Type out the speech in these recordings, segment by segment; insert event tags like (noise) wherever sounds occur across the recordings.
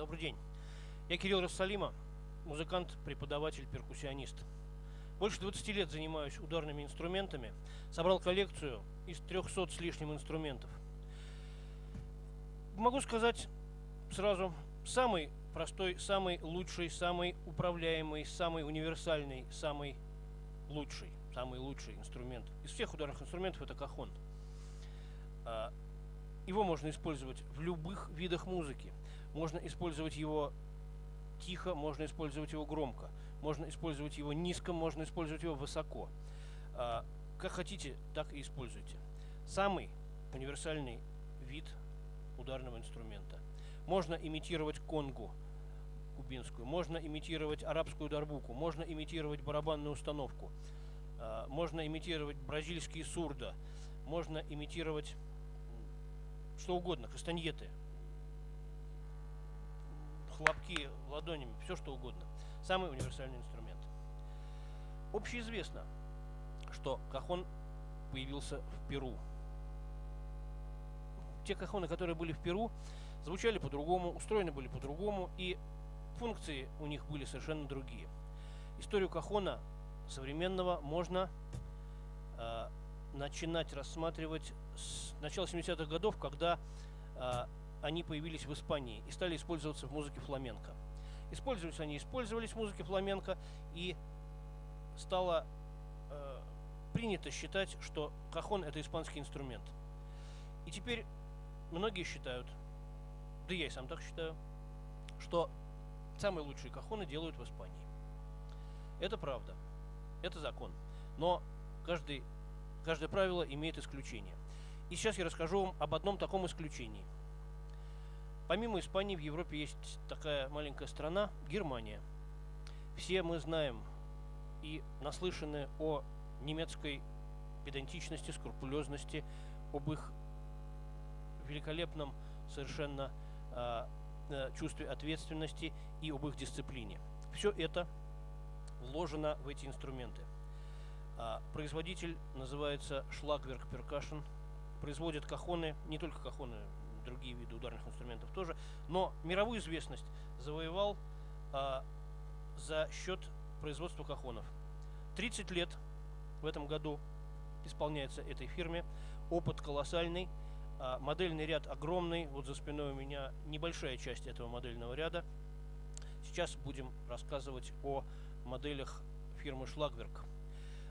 Добрый день. Я Кирилл Рассалима, музыкант, преподаватель, перкуссионист. Больше 20 лет занимаюсь ударными инструментами. Собрал коллекцию из 300 с лишним инструментов. Могу сказать сразу, самый простой, самый лучший, самый управляемый, самый универсальный, самый лучший, самый лучший инструмент из всех ударных инструментов это кахон. А, его можно использовать в любых видах музыки. Можно использовать его тихо, можно использовать его громко, можно использовать его низко, можно использовать его высоко. А, как хотите, так и используйте. Самый универсальный вид ударного инструмента. Можно имитировать конгу кубинскую, можно имитировать арабскую дарбуку, можно имитировать барабанную установку, а, можно имитировать бразильские сурда, можно имитировать что угодно, кастаньеты, хлопки ладонями, все что угодно. Самый универсальный инструмент. Общеизвестно, что кахон появился в Перу. Те кахоны, которые были в Перу, звучали по-другому, устроены были по-другому, и функции у них были совершенно другие. Историю кахона современного можно э, начинать рассматривать с начала 70-х годов, когда э, они появились в Испании и стали использоваться в музыке фламенко. Использовались они, использовались в музыке фламенко, и стало э, принято считать, что кахон это испанский инструмент. И теперь многие считают, да я и сам так считаю, что самые лучшие кахоны делают в Испании. Это правда, это закон. Но каждый, каждое правило имеет исключение. И сейчас я расскажу вам об одном таком исключении – Помимо Испании в Европе есть такая маленькая страна – Германия. Все мы знаем и наслышаны о немецкой педантичности, скрупулезности, об их великолепном совершенно э, чувстве ответственности и об их дисциплине. Все это вложено в эти инструменты. А, производитель называется Schlagwerk Percussion. Производят кахоны, не только кахоны, другие виды ударных инструментов тоже. Но мировую известность завоевал а, за счет производства кахонов. 30 лет в этом году исполняется этой фирме. Опыт колоссальный. А, модельный ряд огромный. Вот за спиной у меня небольшая часть этого модельного ряда. Сейчас будем рассказывать о моделях фирмы Schlagwerk.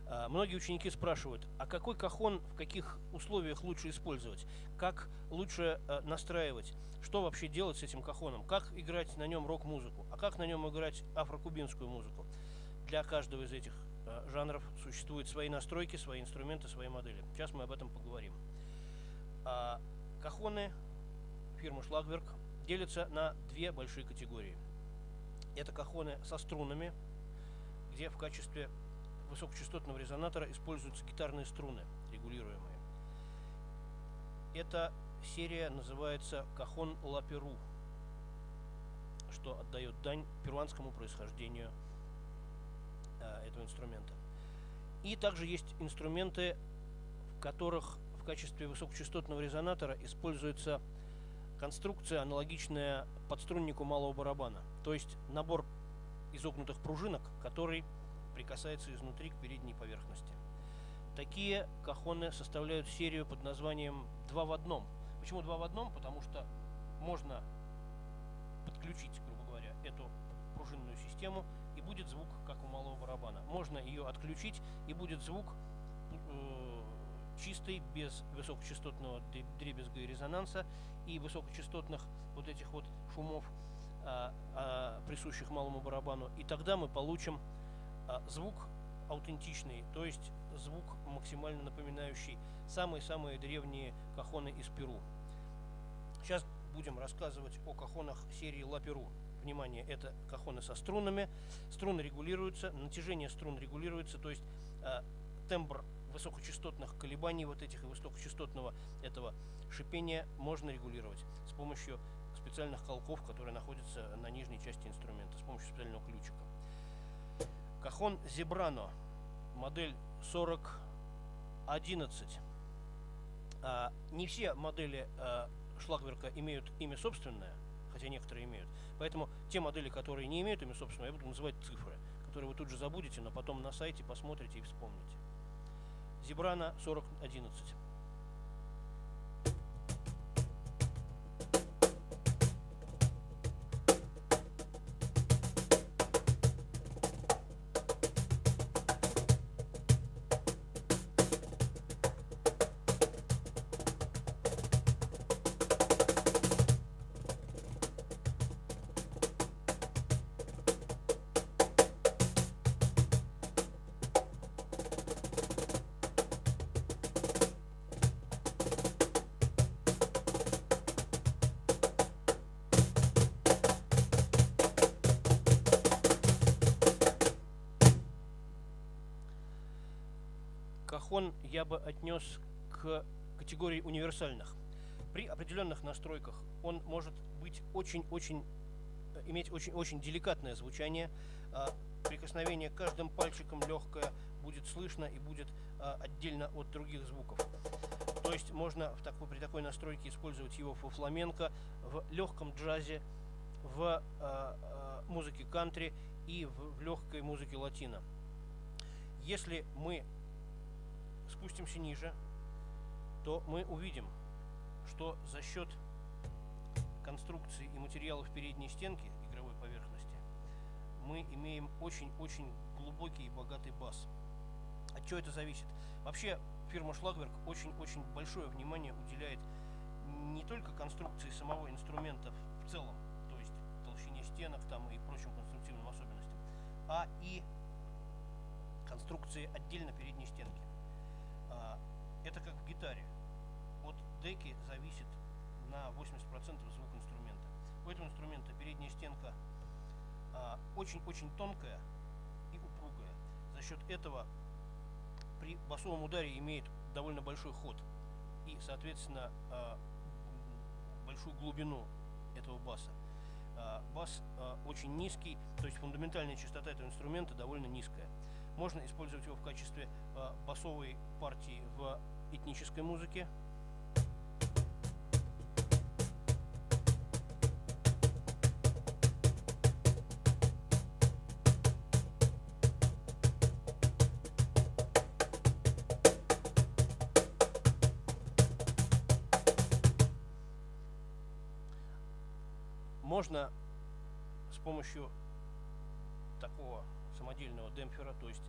А, многие ученики спрашивают, а какой кахон в каких условиях лучше использовать? Как лучше э, настраивать? Что вообще делать с этим кахоном? Как играть на нем рок-музыку? А как на нем играть афрокубинскую музыку? Для каждого из этих э, жанров существуют свои настройки, свои инструменты, свои модели. Сейчас мы об этом поговорим. А, кахоны фирмы Schlagwerk делятся на две большие категории. Это кахоны со струнами, где в качестве высокочастотного резонатора используются гитарные струны, регулируемые. Эта серия называется Кахон Ла Перу, что отдает дань перуанскому происхождению э, этого инструмента. И также есть инструменты, в которых в качестве высокочастотного резонатора используется конструкция, аналогичная подструннику малого барабана. То есть набор изогнутых пружинок, который прикасается изнутри к передней поверхности. Такие кахоны составляют серию под названием «два в одном». Почему два в одном? Потому что можно подключить, грубо говоря, эту пружинную систему, и будет звук, как у малого барабана. Можно ее отключить, и будет звук э, чистый, без высокочастотного дребезга и резонанса, и высокочастотных вот этих вот шумов, э, э, присущих малому барабану. И тогда мы получим звук аутентичный, то есть звук максимально напоминающий самые-самые древние кахоны из Перу. Сейчас будем рассказывать о кахонах серии Ла Перу. Внимание, это кахоны со струнами. Струны регулируются, натяжение струн регулируется, то есть э, тембр высокочастотных колебаний вот этих и высокочастотного этого шипения можно регулировать с помощью специальных колков, которые находятся на нижней части инструмента, с помощью специального ключика. Кахон Зебрано, модель 4011. А, не все модели а, Шлагверка имеют имя собственное, хотя некоторые имеют. Поэтому те модели, которые не имеют имя собственного, я буду называть цифры, которые вы тут же забудете, но потом на сайте посмотрите и вспомните. Зебрана 4011. Я бы отнес к категории универсальных. При определенных настройках он может быть очень-очень э, иметь очень-очень деликатное звучание. А, прикосновение каждым пальчиком легкое будет слышно и будет а, отдельно от других звуков. То есть можно в такой, при такой настройке использовать его во фламенко, в легком джазе, в а, музыке кантри и в, в легкой музыке латино. Если мы спустимся ниже, то мы увидим, что за счет конструкции и материалов передней стенки игровой поверхности мы имеем очень-очень глубокий и богатый бас. От чего это зависит? Вообще фирма Schlagwerk очень-очень большое внимание уделяет не только конструкции самого инструмента в целом, то есть толщине стенок там и прочим конструктивным особенностям, а и конструкции отдельно передней стенки. А, это как в гитаре. От деки зависит на 80% звук инструмента. У этого инструмента передняя стенка а, очень-очень тонкая и упругая. За счет этого при басовом ударе имеет довольно большой ход и, соответственно, а, большую глубину этого баса. Бас очень низкий, то есть фундаментальная частота этого инструмента довольно низкая. Можно использовать его в качестве э, басовой партии в этнической музыке. Можно с помощью такого самодельного демпфера, то есть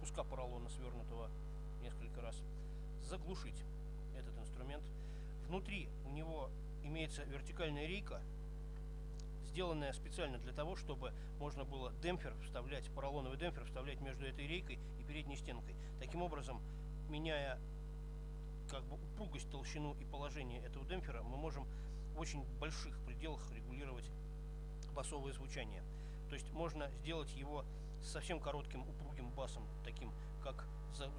куска поролона, свернутого несколько раз, заглушить этот инструмент. Внутри у него имеется вертикальная рейка, сделанная специально для того, чтобы можно было демпфер вставлять, поролоновый демпфер вставлять между этой рейкой и передней стенкой. Таким образом, меняя как бы упругость, толщину и положение этого демпфера, мы можем в очень больших пределах регулировать басовое звучание. То есть можно сделать его с совсем коротким упругим басом, таким как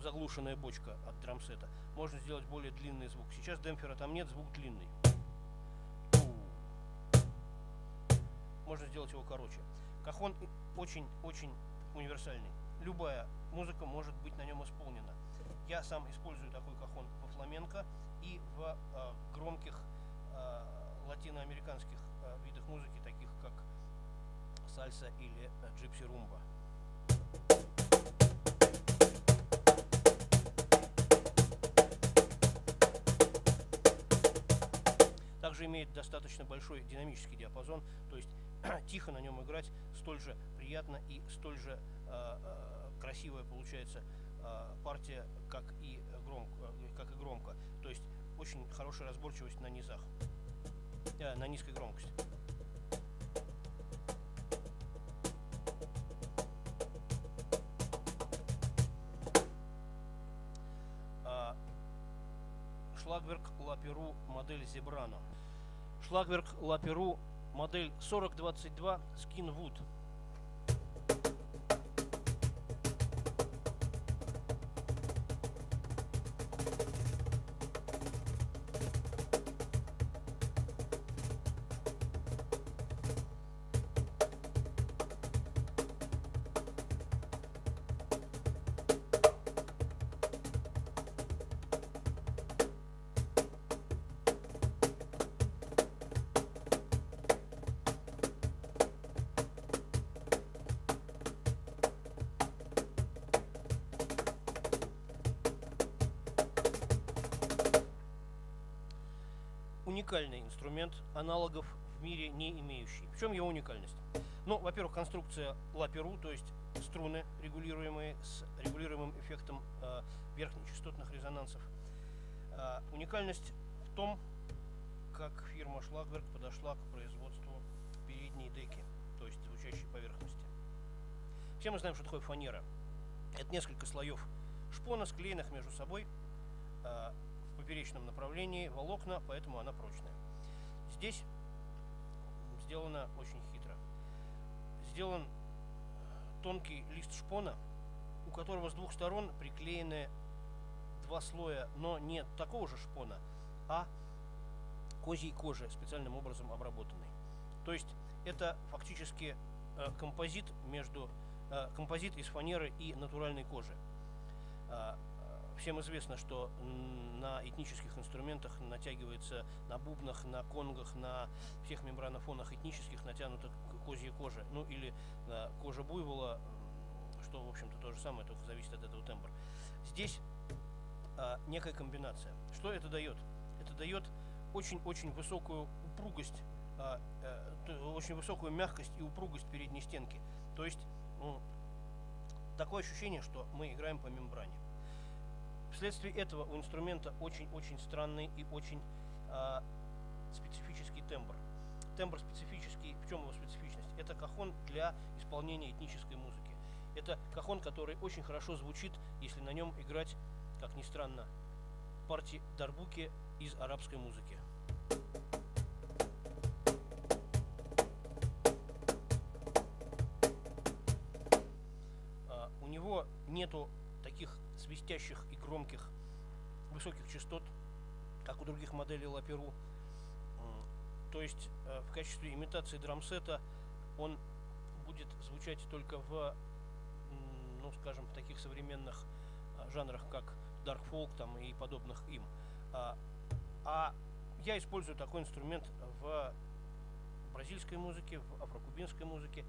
заглушенная бочка от драмсета. Можно сделать более длинный звук. Сейчас демпфера там нет, звук длинный. Можно сделать его короче. Кахон очень-очень универсальный. Любая музыка может быть на нем исполнена. Я сам использую такой кахон во фламенко и в э, громких э, латиноамериканских э, видах музыки, таких как сальса или джипси румба. Также имеет достаточно большой динамический диапазон, то есть (clears throat) тихо на нем играть столь же приятно и столь же э, красивая получается э, партия, как и, громко, как и громко. То есть очень хорошая разборчивость на низах, э, на низкой громкости. Шлагверк Лаперу модель Зебрано. Шлагверк Лаперу модель 4022 Skinwood. Уникальный инструмент, аналогов в мире не имеющий. В чем его уникальность? Ну, во-первых, конструкция лаперу, то есть струны, регулируемые с регулируемым эффектом э, верхнечастотных резонансов. Э, уникальность в том, как фирма Schlagwerk подошла к производству передней деки, то есть звучащей поверхности. Все мы знаем, что такое фанера. Это несколько слоев шпона, склеенных между собой э, в поперечном направлении волокна, поэтому она прочная. Здесь сделано очень хитро. Сделан тонкий лист шпона, у которого с двух сторон приклеены два слоя, но не такого же шпона, а козьей кожи, специальным образом обработанной. То есть это фактически э, композит между Э, композит из фанеры и натуральной кожи. Всем известно, что на этнических инструментах натягивается на бубнах, на конгах, на всех мембранофонах этнических натянута козья кожа. Ну или э, кожа буйвола, что в общем-то то же самое, только зависит от этого тембра. Здесь некая комбинация. Что это дает? Это дает очень-очень высокую упругость, очень высокую мягкость и упругость передней стенки. То есть ну, такое ощущение, что мы играем по мембране. Вследствие этого у инструмента очень-очень странный и очень э, специфический тембр. Тембр специфический, в чем его специфичность? Это кахон для исполнения этнической музыки. Это кахон, который очень хорошо звучит, если на нем играть, как ни странно, партии дарбуки из арабской музыки. нету таких свистящих и громких высоких частот, как у других моделей Лаперу. То есть э, в качестве имитации драмсета он будет звучать только в, ну скажем, в таких современных а, жанрах, как Dark Folk там, и подобных им. А, а я использую такой инструмент в бразильской музыке, в афрокубинской музыке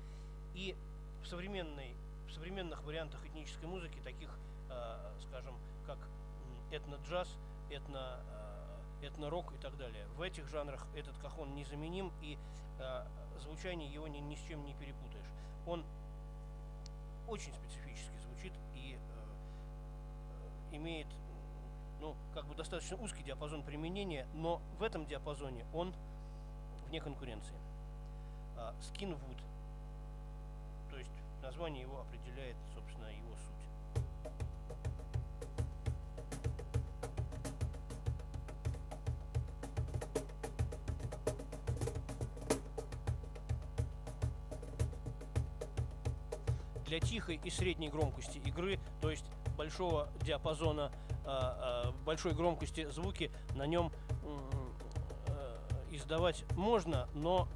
и в современной в современных вариантах этнической музыки, таких, э, скажем, как этно-джаз, этно, э, этно-рок и так далее. В этих жанрах этот кахон незаменим, и э, звучание его ни, ни с чем не перепутаешь. Он очень специфически звучит и имеет ну, как бы достаточно узкий диапазон применения, но в этом диапазоне он вне конкуренции. Skinwood Название его определяет, собственно, его суть. Для тихой и средней громкости игры, то есть большого диапазона, а, а, большой громкости звуки, на нем э, издавать можно, но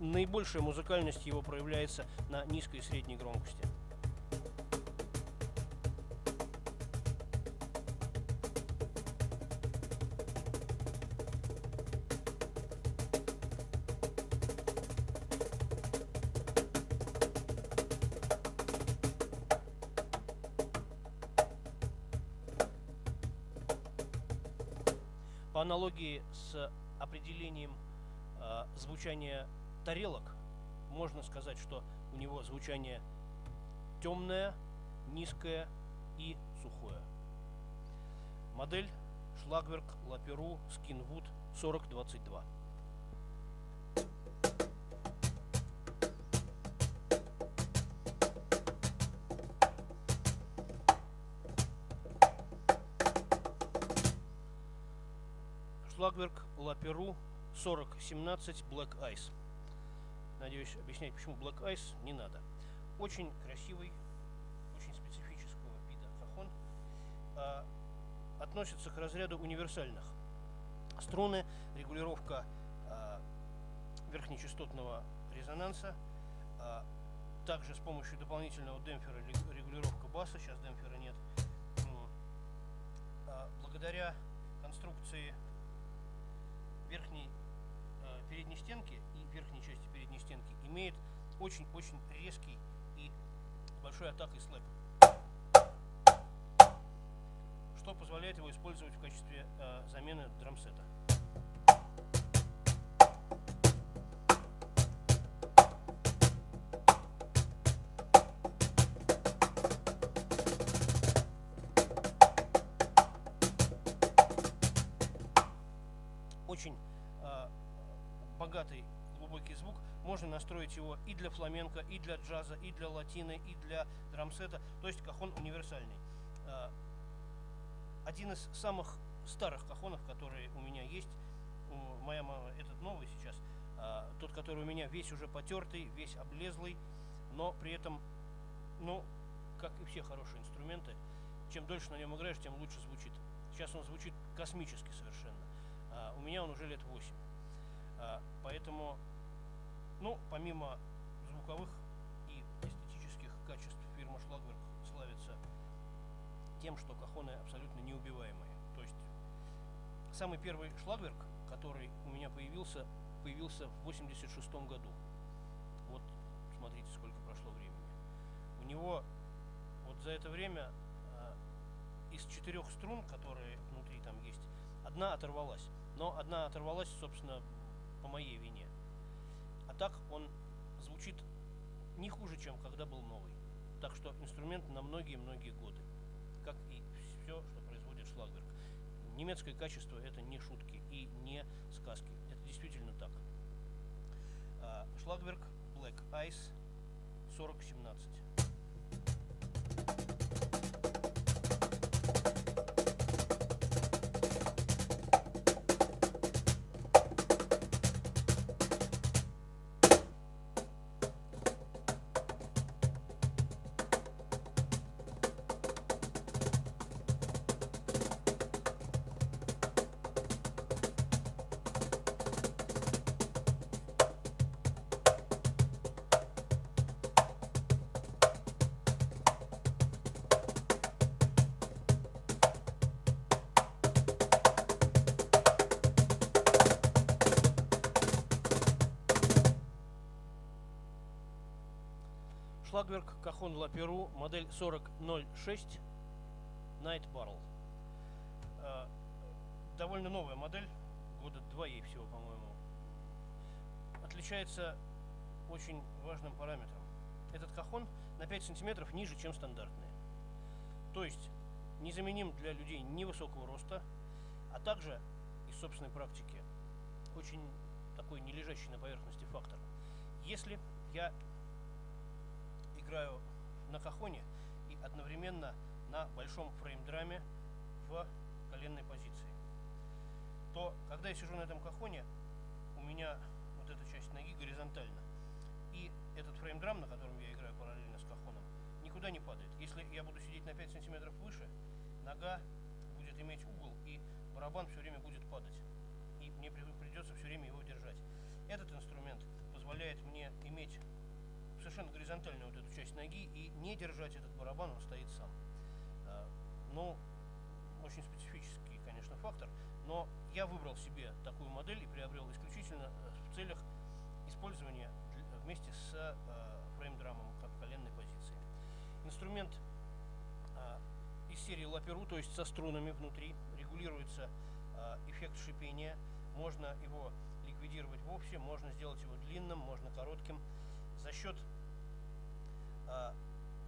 наибольшая музыкальность его проявляется на низкой и средней громкости. По аналогии с определением э, звучания тарелок можно сказать, что у него звучание темное, низкое и сухое. Модель Schlagwerk Laperu Skinwood 4022. Schlagwerk Laperu 4017 Black Ice. Надеюсь, объяснять, почему Black Ice не надо. Очень красивый, очень специфического вида кахон. А, относится к разряду универсальных. Струны, регулировка а, верхнечастотного резонанса, а, также с помощью дополнительного демпфера регулировка баса, сейчас демпфера нет. А, благодаря конструкции верхней а, передней стенки и верхней части стенки, имеет очень-очень резкий и большой атакой слэп, что позволяет его использовать в качестве э, замены драмсета. Сжатый глубокий звук, можно настроить его и для фламенко, и для джаза, и для латины, и для драмсета. То есть кахон универсальный. А, один из самых старых кахонов, которые у меня есть, моя мама, этот новый сейчас, а, тот, который у меня весь уже потертый, весь облезлый, но при этом, ну, как и все хорошие инструменты, чем дольше на нем играешь, тем лучше звучит. Сейчас он звучит космически совершенно. А, у меня он уже лет 8. А, поэтому, ну, помимо звуковых и эстетических качеств, фирма Шлагберг славится тем, что кахоны абсолютно неубиваемые. То есть самый первый Шлагберг, который у меня появился, появился в 86 году. Вот смотрите, сколько прошло времени. У него вот за это время из четырех струн, которые внутри там есть, одна оторвалась. Но одна оторвалась, собственно, по моей вине. А так он звучит не хуже, чем когда был новый. Так что инструмент на многие-многие годы. Как и все, что производит Шлагберг. Немецкое качество это не шутки и не сказки. Это действительно так. Шлагберг Black Ice 4017. Шлагберг Кахон Лаперу, модель 4006 Night Barrel. Э, довольно новая модель, года два ей всего, по-моему. Отличается очень важным параметром. Этот кахон на 5 сантиметров ниже, чем стандартные. То есть незаменим для людей невысокого роста, а также из собственной практики очень такой не лежащий на поверхности фактор. Если я играю на кахоне и одновременно на большом фрейм-драме в коленной позиции, то когда я сижу на этом кахоне, у меня вот эта часть ноги горизонтальна. И этот фрейм-драм, на котором я играю параллельно с кахоном, никуда не падает. Если я буду сидеть на 5 сантиметров выше, нога будет иметь угол, и барабан все время будет падать. И мне придется все время его держать. Этот инструмент позволяет мне иметь совершенно горизонтальную вот эту часть ноги и не держать этот барабан, он стоит сам. А, ну, очень специфический, конечно, фактор, но я выбрал себе такую модель и приобрел исключительно э, в целях использования вместе с э, фрейм-драмом в коленной позиции. Инструмент из серии лаперу, то есть со струнами внутри, регулируется эффект шипения, можно его ликвидировать вовсе, можно сделать его длинным, можно коротким за счет э,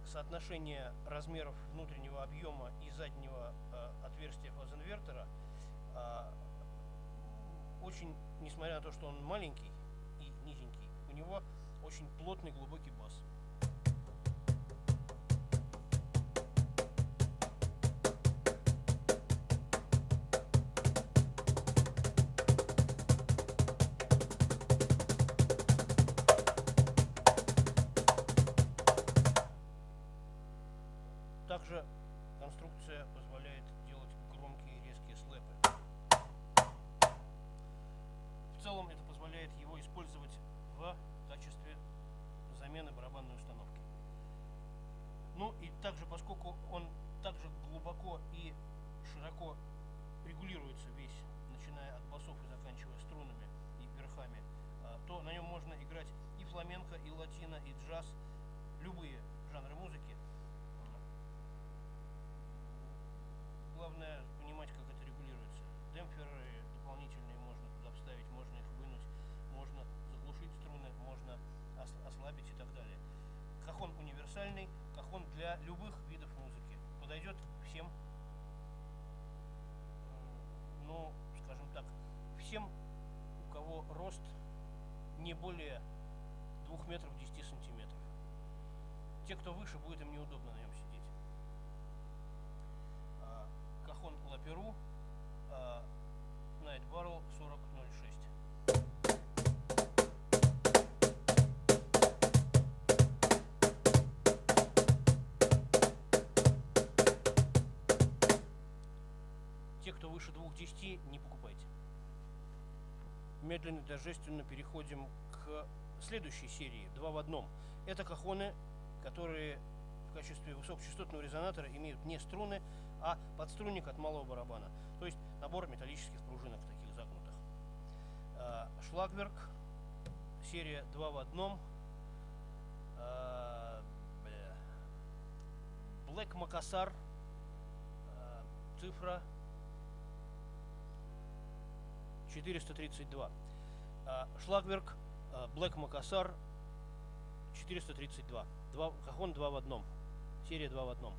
соотношения размеров внутреннего объема и заднего э, отверстия фазинвертора э, очень, несмотря на то, что он маленький и низенький, у него очень плотный глубокий бас. 2 метров 10 сантиметров. Те, кто выше, будет им неудобно на нем сидеть. А, кахон Лаперу Night Barrel 4006. Те, кто выше 2.10, не покупайте. Медленно, торжественно переходим следующей серии, два в одном. Это кахоны, которые в качестве высокочастотного резонатора имеют не струны, а подструнник от малого барабана. То есть набор металлических пружинок таких загнутых. А, Шлагберг, серия 2 в одном. А, Black Макасар, цифра 432. Шлагберг Black Макасар 432. Два, Кахон 2 в одном. Серия 2 в одном.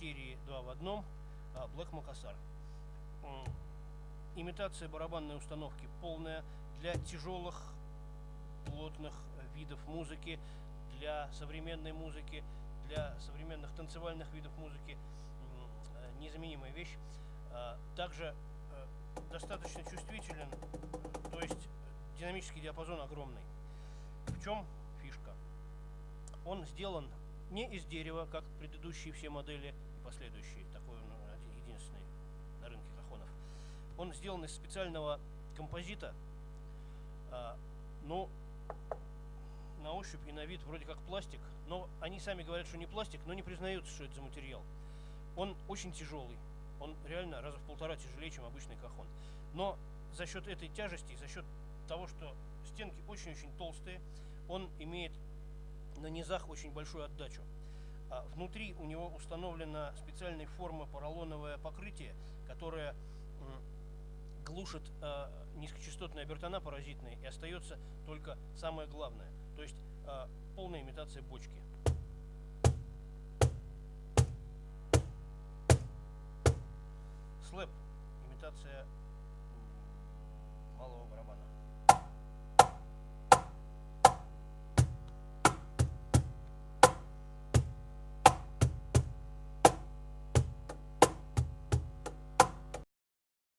Серии 2 в одном а, Black Macassar. Имитация барабанной установки полная для тяжелых, плотных видов музыки, для современной музыки, для современных танцевальных видов музыки. Э, незаменимая вещь. А, также э, достаточно чувствителен, то есть динамический диапазон огромный. В чем фишка? Он сделан не из дерева, как предыдущие все модели и последующие, такой он ну, единственный на рынке кахонов. Он сделан из специального композита, а, но на ощупь и на вид вроде как пластик, но они сами говорят, что не пластик, но не признаются, что это за материал. Он очень тяжелый, он реально раза в полтора тяжелее, чем обычный кахон. Но за счет этой тяжести, за счет того, что стенки очень-очень толстые, он имеет на низах очень большую отдачу. А внутри у него установлена специальной формы поролоновое покрытие, которое глушит э, низкочастотные обертона паразитные и остается только самое главное, то есть э, полная имитация бочки. Слэп, имитация малого барабана.